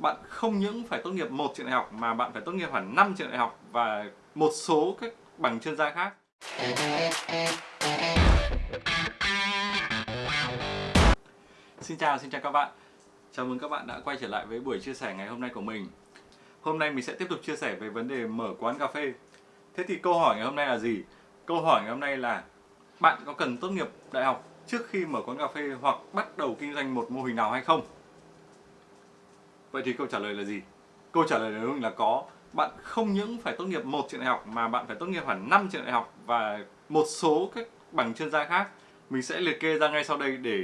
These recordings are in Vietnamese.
bạn không những phải tốt nghiệp một trường đại học mà bạn phải tốt nghiệp hẳn 5 trường đại học và một số các bằng chuyên gia khác. Xin chào, xin chào các bạn. Chào mừng các bạn đã quay trở lại với buổi chia sẻ ngày hôm nay của mình. Hôm nay mình sẽ tiếp tục chia sẻ về vấn đề mở quán cà phê. Thế thì câu hỏi ngày hôm nay là gì? Câu hỏi ngày hôm nay là bạn có cần tốt nghiệp đại học trước khi mở quán cà phê hoặc bắt đầu kinh doanh một mô hình nào hay không? Vậy thì câu trả lời là gì? Câu trả lời của mình là có. Bạn không những phải tốt nghiệp một trường đại học mà bạn phải tốt nghiệp hẳn 5 trường đại học và một số các bằng chuyên gia khác. Mình sẽ liệt kê ra ngay sau đây để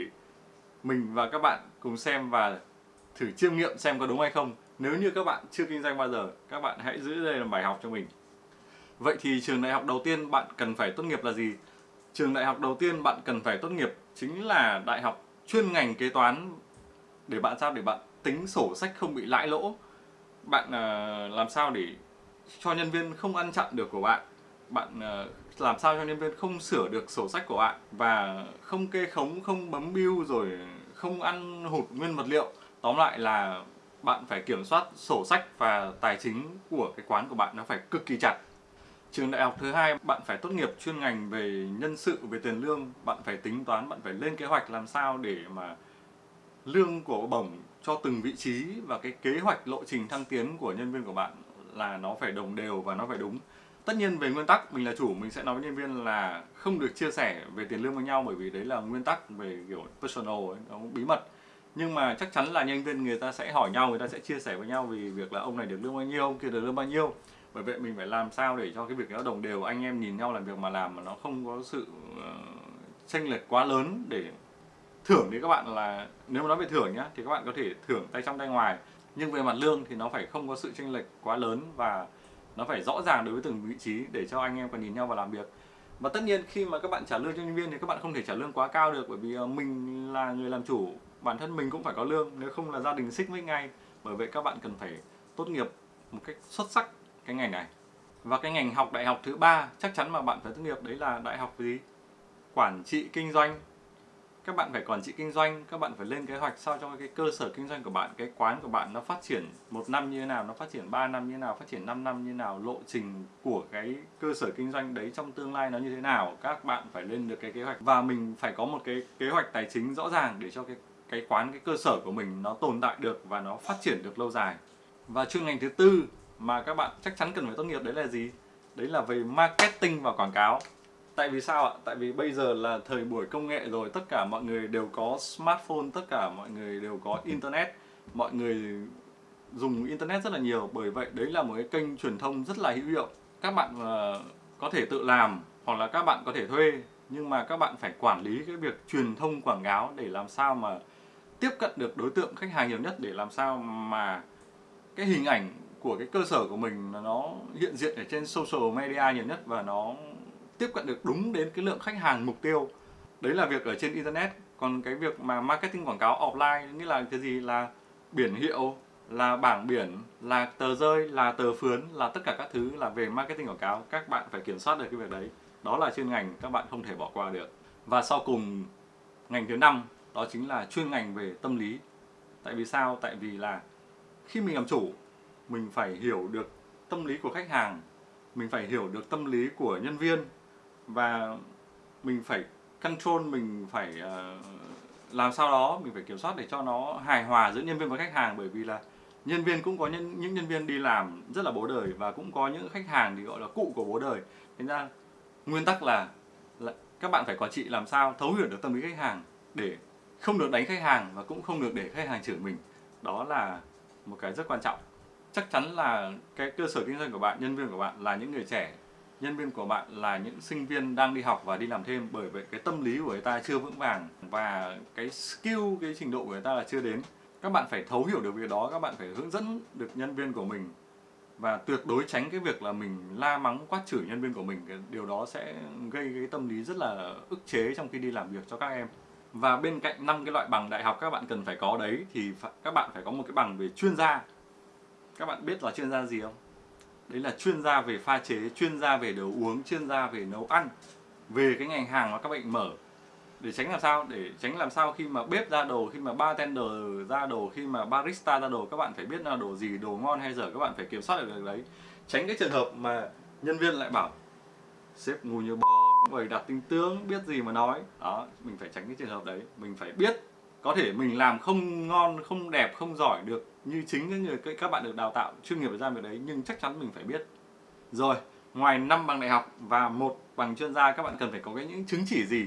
mình và các bạn cùng xem và thử chiêm nghiệm xem có đúng hay không. Nếu như các bạn chưa kinh doanh bao giờ, các bạn hãy giữ đây làm bài học cho mình. Vậy thì trường đại học đầu tiên bạn cần phải tốt nghiệp là gì? Trường đại học đầu tiên bạn cần phải tốt nghiệp chính là đại học chuyên ngành kế toán để bạn sao để bạn tính sổ sách không bị lãi lỗ. Bạn ờ, làm sao để cho nhân viên không ăn chặn được của bạn. Bạn ờ, làm sao cho nhân viên không sửa được sổ sách của bạn và không kê khống, không bấm bill rồi không ăn hụt nguyên vật liệu. Tóm lại là bạn phải kiểm soát sổ sách và tài chính của cái quán của bạn nó phải cực kỳ chặt Trường đại học thứ hai bạn phải tốt nghiệp chuyên ngành về nhân sự, về tiền lương, bạn phải tính toán, bạn phải lên kế hoạch làm sao để mà lương của bổng cho từng vị trí và cái kế hoạch lộ trình thăng tiến của nhân viên của bạn là nó phải đồng đều và nó phải đúng. Tất nhiên về nguyên tắc mình là chủ mình sẽ nói với nhân viên là không được chia sẻ về tiền lương với nhau bởi vì đấy là nguyên tắc về kiểu personal ấy, nó bí mật. Nhưng mà chắc chắn là nhân viên người ta sẽ hỏi nhau, người ta sẽ chia sẻ với nhau vì việc là ông này được lương bao nhiêu, ông kia được lương bao nhiêu bởi vậy mình phải làm sao để cho cái việc nó đồng đều anh em nhìn nhau làm việc mà làm mà nó không có sự uh, chênh lệch quá lớn để thưởng thì các bạn là, nếu mà nói về thưởng nhá, thì các bạn có thể thưởng tay trong tay ngoài. Nhưng về mặt lương thì nó phải không có sự chênh lệch quá lớn và nó phải rõ ràng đối với từng vị trí để cho anh em còn nhìn nhau và làm việc. Và tất nhiên khi mà các bạn trả lương cho nhân viên thì các bạn không thể trả lương quá cao được, bởi vì ờ, mình là người làm chủ, bản thân mình cũng phải có lương, nếu không là gia đình xích mích ngay. Bởi vậy các bạn cần phải tốt nghiệp một cách xuất sắc cái ngành này. Và cái ngành học đại học thứ ba chắc chắn mà bạn phải tốt nghiệp đấy là đại học gì? Quản trị kinh doanh các bạn phải quản trị kinh doanh, các bạn phải lên kế hoạch sao cho cái cơ sở kinh doanh của bạn, cái quán của bạn nó phát triển một năm như thế nào, nó phát triển 3 năm như thế nào, phát triển 5 năm như thế nào, lộ trình của cái cơ sở kinh doanh đấy trong tương lai nó như thế nào, các bạn phải lên được cái kế hoạch và mình phải có một cái kế hoạch tài chính rõ ràng để cho cái cái quán, cái cơ sở của mình nó tồn tại được và nó phát triển được lâu dài và chuyên ngành thứ tư mà các bạn chắc chắn cần phải tốt nghiệp đấy là gì? Đấy là về marketing và quảng cáo. Tại vì sao ạ? Tại vì bây giờ là thời buổi công nghệ rồi, tất cả mọi người đều có smartphone, tất cả mọi người đều có internet, mọi người dùng internet rất là nhiều, bởi vậy đấy là một cái kênh truyền thông rất là hữu hiệu. Các bạn uh, có thể tự làm hoặc là các bạn có thể thuê, nhưng mà các bạn phải quản lý cái việc truyền thông quảng cáo để làm sao mà tiếp cận được đối tượng khách hàng nhiều nhất để làm sao mà cái hình ảnh của cái cơ sở của mình nó hiện diện ở trên social media nhiều nhất và nó tiếp cận được đúng đến cái lượng khách hàng mục tiêu. Đấy là việc ở trên internet. Còn cái việc mà marketing quảng cáo offline, nghĩa là cái gì? Là biển hiệu, là bảng biển, là tờ rơi, là tờ phướn, là tất cả các thứ là về marketing quảng cáo. Các bạn phải kiểm soát được cái việc đấy. Đó là chuyên ngành các bạn không thể bỏ qua được. Và sau cùng, ngành thứ năm, đó chính là chuyên ngành về tâm lý. Tại vì sao? Tại vì là khi mình làm chủ, mình phải hiểu được tâm lý của khách hàng, mình phải hiểu được tâm lý của nhân viên và mình phải control mình phải uh, làm sao đó mình phải kiểm soát để cho nó hài hòa giữa nhân viên và khách hàng. Bởi vì là nhân viên cũng có nhân, những nhân viên đi làm rất là bố đời và cũng có những khách hàng thì gọi là cụ của bố đời. Thế ra nguyên tắc là, là các bạn phải quản trị làm sao thấu hiểu được tâm lý khách hàng để không được đánh khách hàng và cũng không được để khách hàng chửi mình. Đó là một cái rất quan trọng. Chắc chắn là cái cơ sở kinh doanh của bạn, nhân viên của bạn là những người trẻ, nhân viên của bạn là những sinh viên đang đi học và đi làm thêm bởi vậy cái tâm lý của người ta chưa vững vàng và cái skill, cái trình độ của người ta là chưa đến. Các bạn phải thấu hiểu được việc đó, các bạn phải hướng dẫn được nhân viên của mình và tuyệt đối tránh cái việc là mình la mắng quát chửi nhân viên của mình cái điều đó sẽ gây cái tâm lý rất là ức chế trong khi đi làm việc cho các em và bên cạnh năm cái loại bằng đại học các bạn cần phải có đấy thì các bạn phải có một cái bằng về chuyên gia các bạn biết là chuyên gia gì không? Đấy là chuyên gia về pha chế, chuyên gia về đồ uống, chuyên gia về nấu ăn Về cái ngành hàng mà các bạn mở. Để tránh làm sao? Để tránh làm sao khi mà bếp ra đồ khi mà bartender ra đồ khi mà barista ra đồ các bạn phải biết là đồ gì đồ ngon hay dở các bạn phải kiểm soát được đấy. Tránh cái trường hợp mà nhân viên lại bảo sếp ngu như bò bày đặt tinh tướng biết gì mà nói. Đó mình phải tránh cái trường hợp đấy. Mình phải biết có thể mình làm không ngon, không đẹp, không giỏi được như chính những người các bạn được đào tạo, chuyên nghiệp ra việc đấy, nhưng chắc chắn mình phải biết. Rồi, ngoài 5 bằng đại học và một bằng chuyên gia, các bạn cần phải có cái những chứng chỉ gì?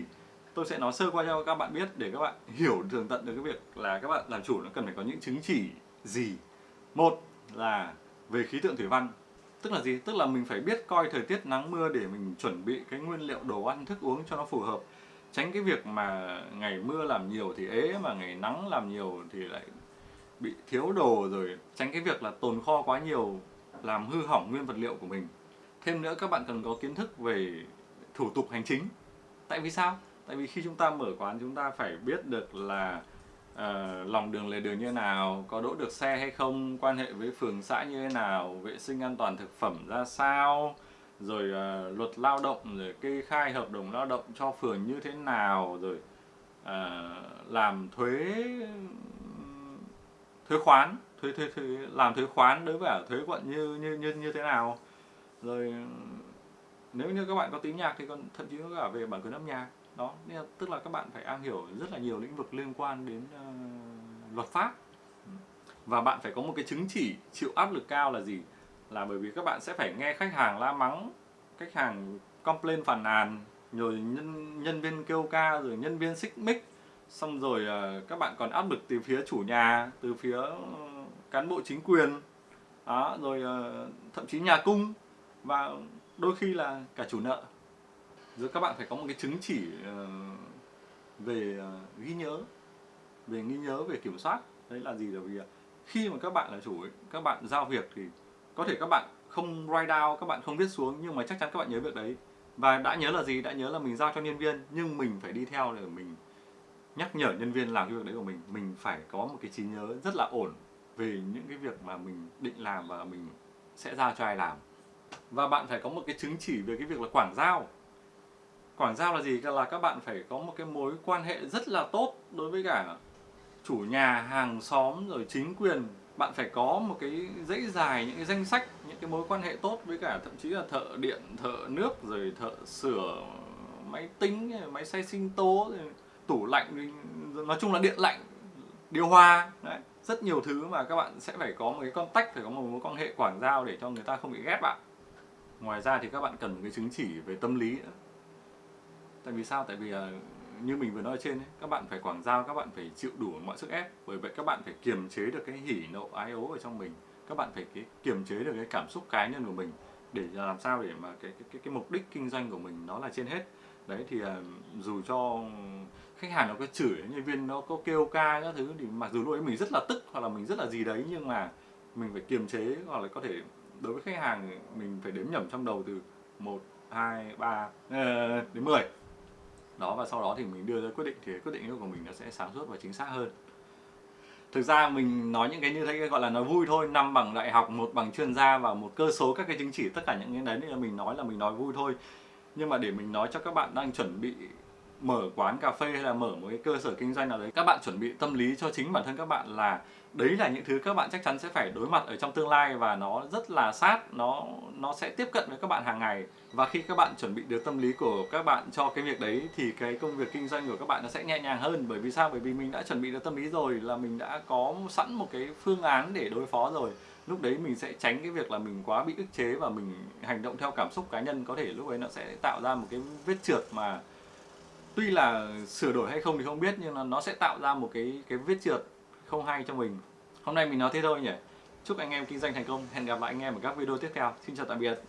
Tôi sẽ nói sơ qua cho các bạn biết để các bạn hiểu, tường tận được cái việc là các bạn làm chủ nó cần phải có những chứng chỉ gì. Một là về khí tượng thủy văn. Tức là gì? Tức là mình phải biết coi thời tiết nắng mưa để mình chuẩn bị cái nguyên liệu đồ ăn, thức uống cho nó phù hợp tránh cái việc mà ngày mưa làm nhiều thì ế mà ngày nắng làm nhiều thì lại bị thiếu đồ rồi. Tránh cái việc là tồn kho quá nhiều làm hư hỏng nguyên vật liệu của mình. Thêm nữa các bạn cần có kiến thức về thủ tục hành chính. Tại vì sao? Tại vì khi chúng ta mở quán chúng ta phải biết được là uh, lòng đường lề đường như thế nào có đỗ được xe hay không quan hệ với phường xã như thế nào vệ sinh an toàn thực phẩm ra sao rồi uh, luật lao động rồi kê khai hợp đồng lao động cho phường như thế nào rồi uh, làm thuế thuế khoán thuế thuế thuế làm thuế khoán đối với thuế quận như như như như thế nào. Rồi nếu như các bạn có tiếng nhạc thì còn thậm chí có cả về bản quyền âm nhạc. Đó nên là, tức là các bạn phải am hiểu rất là nhiều lĩnh vực liên quan đến uh, luật pháp. Và bạn phải có một cái chứng chỉ chịu áp lực cao là gì? Là bởi vì các bạn sẽ phải nghe khách hàng la mắng khách hàng complain phàn nàn rồi nhân nhân viên kêu ca rồi nhân viên xích mích. Xong rồi uh, các bạn còn áp lực từ phía chủ nhà từ phía ờ, cán bộ chính quyền. Đó rồi uh, thậm chí nhà cung. Và đôi khi là cả chủ nợ. Rồi các bạn phải có một cái chứng chỉ uh, về uh, ghi nhớ về ghi nhớ về kiểm soát. Đấy là gì là vì khi mà các bạn là chủ ấy, các bạn giao việc thì có thể các bạn không write down, các bạn không viết xuống, nhưng mà chắc chắn các bạn nhớ việc đấy. Và đã nhớ là gì? Đã nhớ là mình giao cho nhân viên, nhưng mình phải đi theo để mình nhắc nhở nhân viên làm cái việc đấy của mình. Mình phải có một cái trí nhớ rất là ổn về những cái việc mà mình định làm và mình sẽ giao cho ai làm. Và bạn phải có một cái chứng chỉ về cái việc là quảng giao. Quảng giao là gì? Là các bạn phải có một cái mối quan hệ rất là tốt đối với cả chủ nhà, hàng xóm, rồi chính quyền bạn phải có một cái dãy dài, những cái danh sách, những cái mối quan hệ tốt với cả thậm chí là thợ điện, thợ nước, rồi thợ sửa máy tính, máy xay sinh tố, rồi tủ lạnh nói chung là điện lạnh, điều hòa. Đấy, rất nhiều thứ mà các bạn sẽ phải có một cái contact, phải có một mối quan hệ quảng giao để cho người ta không bị ghét bạn. Ngoài ra thì các bạn cần một cái chứng chỉ về tâm lý nữa. Tại vì sao? Tại vì à, như mình vừa nói trên ấy, các bạn phải quảng giao các bạn phải chịu đủ mọi sức ép. Bởi vậy các bạn phải kiềm chế được cái hỉ nộ ái ố ở trong mình. Các bạn phải cái kiềm chế được cái cảm xúc cá nhân của mình để làm sao để mà cái cái cái, mục đích kinh doanh của mình nó là trên hết. Đấy thì à, dù cho khách hàng nó có chửi nhân viên nó có kêu ca các thứ thì mặc dù lúc ấy mình rất là tức hoặc là mình rất là gì đấy nhưng mà mình phải kiềm chế hoặc là có thể đối với khách hàng mình phải đếm nhẩm trong đầu từ 1, 2, 3 đến 10 đó, và sau đó thì mình đưa ra quyết định, thì quyết định của mình nó sẽ sáng suốt và chính xác hơn. Thực ra mình nói những cái như thế gọi là nói vui thôi, năm bằng đại học, một bằng chuyên gia và một cơ số các cái chứng chỉ, tất cả những cái đấy là mình nói là mình nói vui thôi. Nhưng mà để mình nói cho các bạn đang chuẩn bị mở quán cà phê hay là mở một cái cơ sở kinh doanh nào đấy, các bạn chuẩn bị tâm lý cho chính bản thân các bạn là đấy là những thứ các bạn chắc chắn sẽ phải đối mặt ở trong tương lai và nó rất là sát, nó nó sẽ tiếp cận với các bạn hàng ngày. Và khi các bạn chuẩn bị được tâm lý của các bạn cho cái việc đấy thì cái công việc kinh doanh của các bạn nó sẽ nhẹ nhàng hơn. Bởi vì sao? Bởi vì mình đã chuẩn bị được tâm lý rồi là mình đã có sẵn một cái phương án để đối phó rồi. Lúc đấy mình sẽ tránh cái việc là mình quá bị ức chế và mình hành động theo cảm xúc cá nhân. Có thể lúc ấy nó sẽ tạo ra một cái vết trượt mà tuy là sửa đổi hay không thì không biết, nhưng là nó sẽ tạo ra một cái cái vết trượt không hay cho mình. Hôm nay mình nói thế thôi nhỉ. Chúc anh em kinh doanh thành công. Hẹn gặp lại anh em ở các video tiếp theo. Xin chào tạm biệt.